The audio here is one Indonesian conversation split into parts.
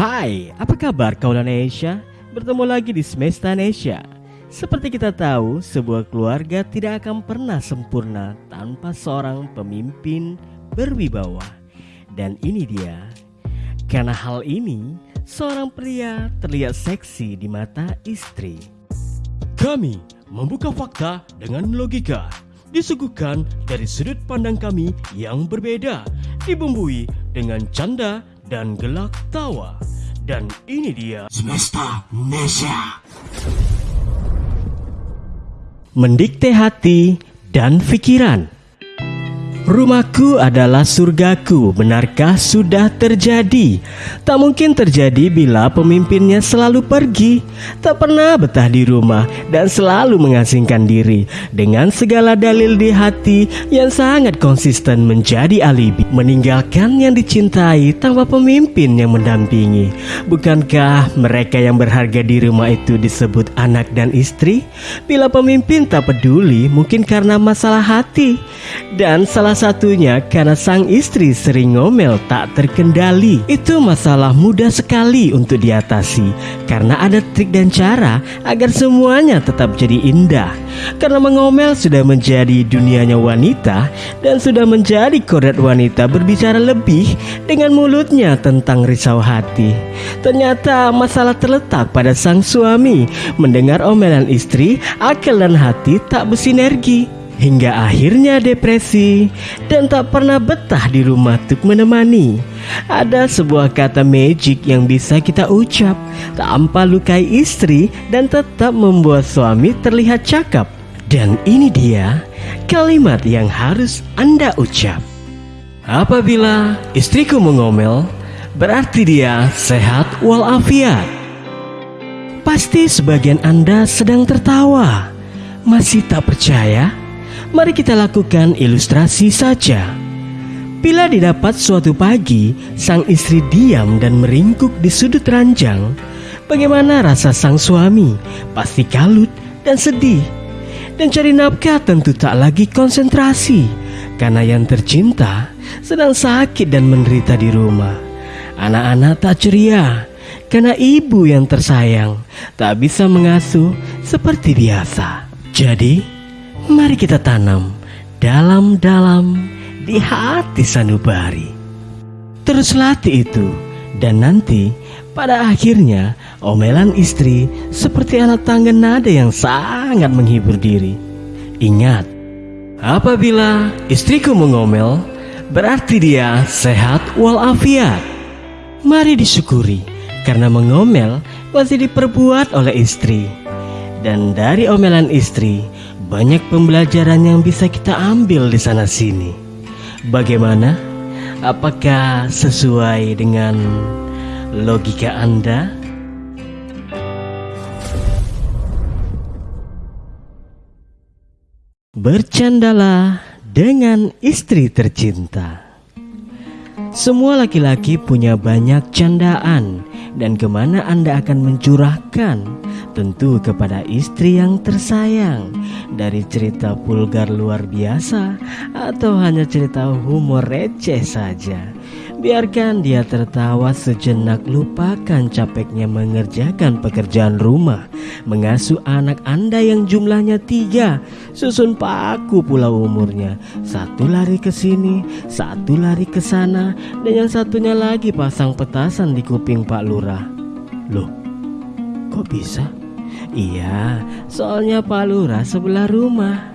Hai, apa kabar Indonesia? Bertemu lagi di Semesta Indonesia. Seperti kita tahu, sebuah keluarga tidak akan pernah sempurna tanpa seorang pemimpin berwibawa. Dan ini dia. Karena hal ini, seorang pria terlihat seksi di mata istri. Kami membuka fakta dengan logika, disuguhkan dari sudut pandang kami yang berbeda, dibumbui dengan canda dan gelak tawa. Dan ini dia Semesta Nesya. Mendikte hati dan pikiran. Rumahku adalah surgaku, benarkah sudah terjadi? Tak mungkin terjadi bila pemimpinnya selalu pergi, tak pernah betah di rumah dan selalu mengasingkan diri dengan segala dalil di hati yang sangat konsisten menjadi alibi, meninggalkan yang dicintai tanpa pemimpin yang mendampingi. Bukankah mereka yang berharga di rumah itu disebut anak dan istri? Bila pemimpin tak peduli, mungkin karena masalah hati dan salah satunya karena sang istri sering ngomel tak terkendali. Itu masalah mudah sekali untuk diatasi karena ada trik dan cara agar semuanya tetap jadi indah. Karena mengomel sudah menjadi dunianya wanita dan sudah menjadi kodrat wanita berbicara lebih dengan mulutnya tentang risau hati. Ternyata masalah terletak pada sang suami mendengar omelan istri, akal dan hati tak bersinergi hingga akhirnya depresi dan tak pernah betah di rumah untuk menemani. Ada sebuah kata magic yang bisa kita ucap tanpa lukai istri dan tetap membuat suami terlihat cakep. Dan ini dia kalimat yang harus Anda ucap. Apabila istriku mengomel, berarti dia sehat walafiat. Pasti sebagian Anda sedang tertawa. Masih tak percaya? Mari kita lakukan ilustrasi saja. Bila didapat suatu pagi, sang istri diam dan meringkuk di sudut ranjang, bagaimana rasa sang suami? Pasti kalut dan sedih. Dan cari nafkah tentu tak lagi konsentrasi, karena yang tercinta sedang sakit dan menderita di rumah. Anak-anak tak ceria, karena ibu yang tersayang tak bisa mengasuh seperti biasa. Jadi, Mari kita tanam dalam-dalam di hati sanubari. Terus latih itu dan nanti pada akhirnya omelan istri seperti alat tangga nada yang sangat menghibur diri. Ingat, apabila istriku mengomel berarti dia sehat walafiat. Mari disyukuri karena mengomel masih diperbuat oleh istri. Dan dari omelan istri banyak pembelajaran yang bisa kita ambil di sana sini. Bagaimana? Apakah sesuai dengan logika Anda? Bercandalah dengan istri tercinta. Semua laki-laki punya banyak candaan dan ke mana Anda akan mencurahkan? Tentu kepada istri yang tersayang. Dari cerita vulgar luar biasa Atau hanya cerita humor receh saja. Biarkan dia tertawa sejenak lupakan capeknya mengerjakan pekerjaan rumah. Mengasuh anak anda yang jumlahnya tiga Susun paku pula umurnya. Satu lari ke sini, satu lari ke sana Dan yang satunya lagi pasang petasan di kuping Pak Lurah. Loh, kok bisa? Iya, soalnya Pak Lurah sebelah rumah.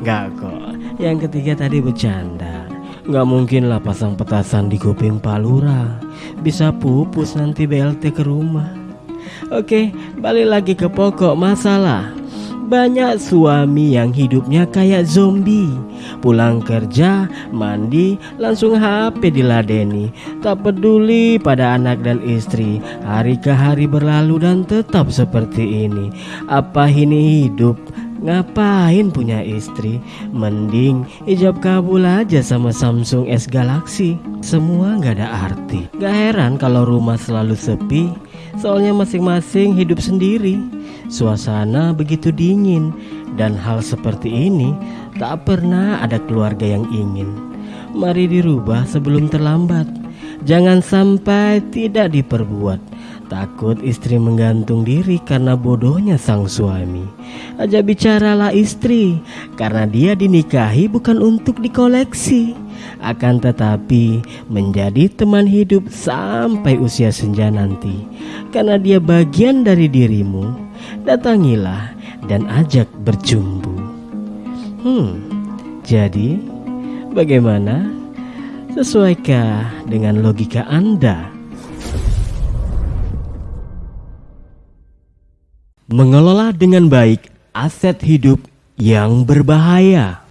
Gak kok, yang ketiga tadi bercanda. Gak mungkin lah pasang petasan di kuping Palura Bisa pupus nanti BLT ke rumah. Oke balik lagi ke pokok masalah banyak suami yang hidupnya kayak zombie. Pulang kerja, mandi, langsung HP diladeni. Tak peduli pada anak dan istri. Hari ke hari berlalu dan tetap seperti ini. Apa ini hidup? Ngapain punya istri? Mending ijab kabul aja sama Samsung S Galaxy. Semua gak ada arti. Gak heran kalau rumah selalu sepi Soalnya masing-masing hidup sendiri. Suasana begitu dingin. Dan hal seperti ini tak pernah ada keluarga yang ingin. Mari dirubah sebelum terlambat. Jangan sampai tidak diperbuat. Takut istri menggantung diri karena bodohnya sang suami. Aja bicaralah istri, karena dia dinikahi bukan untuk dikoleksi, akan tetapi menjadi teman hidup sampai usia senja nanti. Karena dia bagian dari dirimu, datangilah dan ajak berjumbu. Hmm, jadi bagaimana? Sesuaikah dengan logika Anda? Mengelola dengan baik aset hidup yang berbahaya.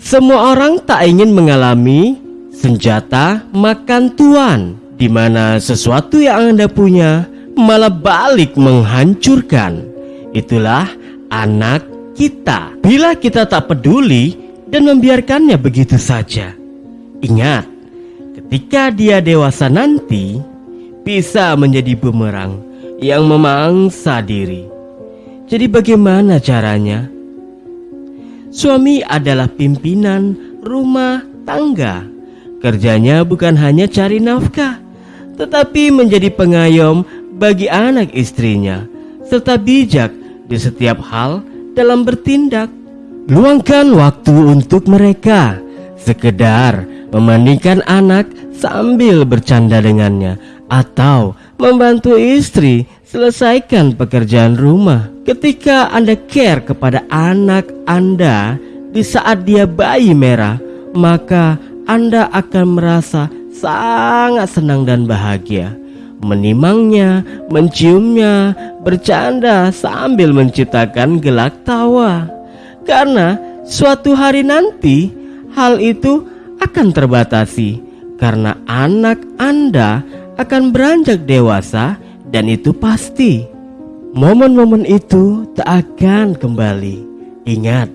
Semua orang tak ingin mengalami senjata makan tuan, di mana sesuatu yang Anda punya malah balik menghancurkan. Itulah anak kita. Bila kita tak peduli dan membiarkannya begitu saja. Ingat, ketika dia dewasa nanti, bisa menjadi bumerang yang memangsa diri. Jadi bagaimana caranya? Suami adalah pimpinan rumah tangga. Kerjanya bukan hanya cari nafkah, tetapi menjadi pengayom bagi anak istrinya, serta bijak di setiap hal dalam bertindak. Luangkan waktu untuk mereka, sekedar memandikan anak sambil bercanda dengannya, atau membantu istri selesaikan pekerjaan rumah. Ketika Anda care kepada anak Anda di saat dia bayi merah, maka Anda akan merasa sangat senang dan bahagia. Menimangnya, menciumnya, bercanda sambil menciptakan gelak tawa. Karena suatu hari nanti hal itu akan terbatasi karena anak Anda akan beranjak dewasa dan itu pasti. Momen-momen itu tak akan kembali. Ingat,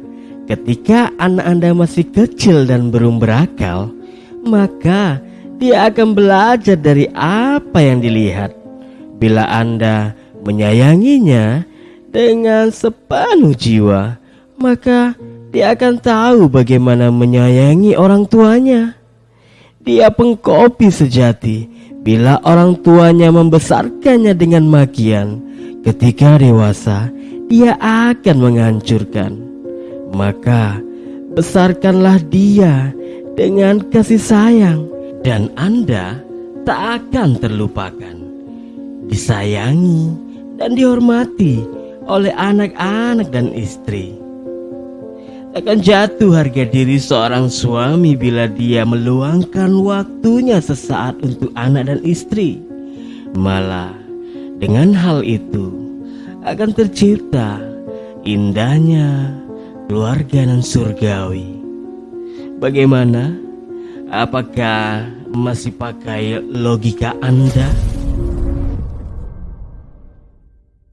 ketika anak Anda masih kecil dan belum berakal, maka dia akan belajar dari apa yang dilihat. Bila Anda menyayanginya dengan sepenuh jiwa, maka dia akan tahu bagaimana menyayangi orang tuanya. Dia pengkopi sejati Bila orang tuanya membesarkannya dengan makian, ketika dewasa dia akan menghancurkan. Maka besarkanlah dia dengan kasih sayang dan Anda tak akan terlupakan. Disayangi dan dihormati oleh anak-anak dan istri akan jatuh harga diri seorang suami bila dia meluangkan waktunya sesaat untuk anak dan istri. Malah dengan hal itu akan tercipta indahnya keluarga dan surgawi. Bagaimana? Apakah masih pakai logika Anda?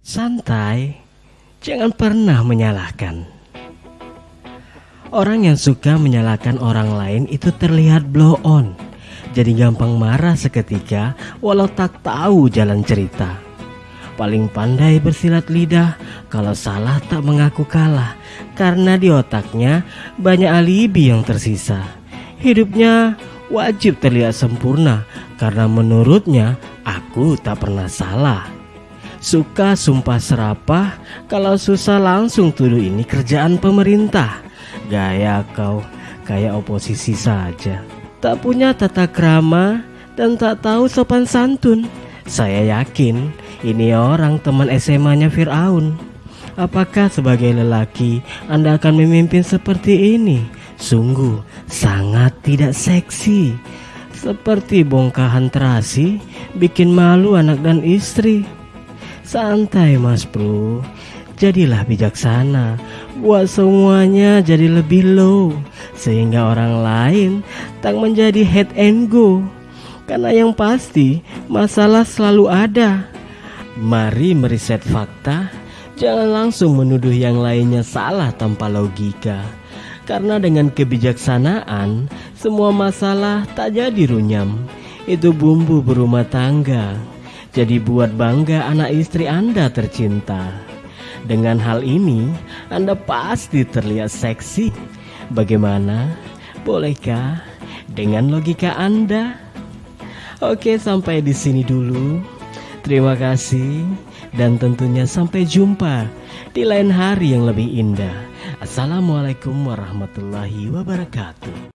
Santai, jangan pernah menyalahkan. Orang yang suka menyalahkan orang lain itu terlihat blow on. Jadi gampang marah seketika walau tak tahu jalan cerita. Paling pandai bersilat lidah kalau salah tak mengaku kalah karena di otaknya banyak alibi yang tersisa. Hidupnya wajib terlihat sempurna karena menurutnya aku tak pernah salah. Suka sumpah serapah kalau susah langsung tuduh ini kerjaan pemerintah. Gaya kau kayak oposisi saja. Tak punya tata krama dan tak tahu sopan santun. Saya yakin ini orang teman SMA-nya Fir'aun. Apakah sebagai lelaki Anda akan memimpin seperti ini? Sungguh sangat tidak seksi. Seperti bongkahan terasi, bikin malu anak dan istri. Santai mas bro, jadilah bijaksana buat semuanya jadi lebih low sehingga orang lain tak menjadi head and go. Karena yang pasti masalah selalu ada. Mari meriset fakta. Jangan langsung menuduh yang lainnya salah tanpa logika. Karena dengan kebijaksanaan semua masalah tak jadi runyam. Itu bumbu berumah tangga. Jadi buat bangga anak istri Anda tercinta dengan hal ini, Anda pasti terlihat seksi. Bagaimana? Bolehkah dengan logika Anda? Oke, sampai di sini dulu. Terima kasih dan tentunya sampai jumpa di lain hari yang lebih indah. Assalamualaikum warahmatullahi wabarakatuh.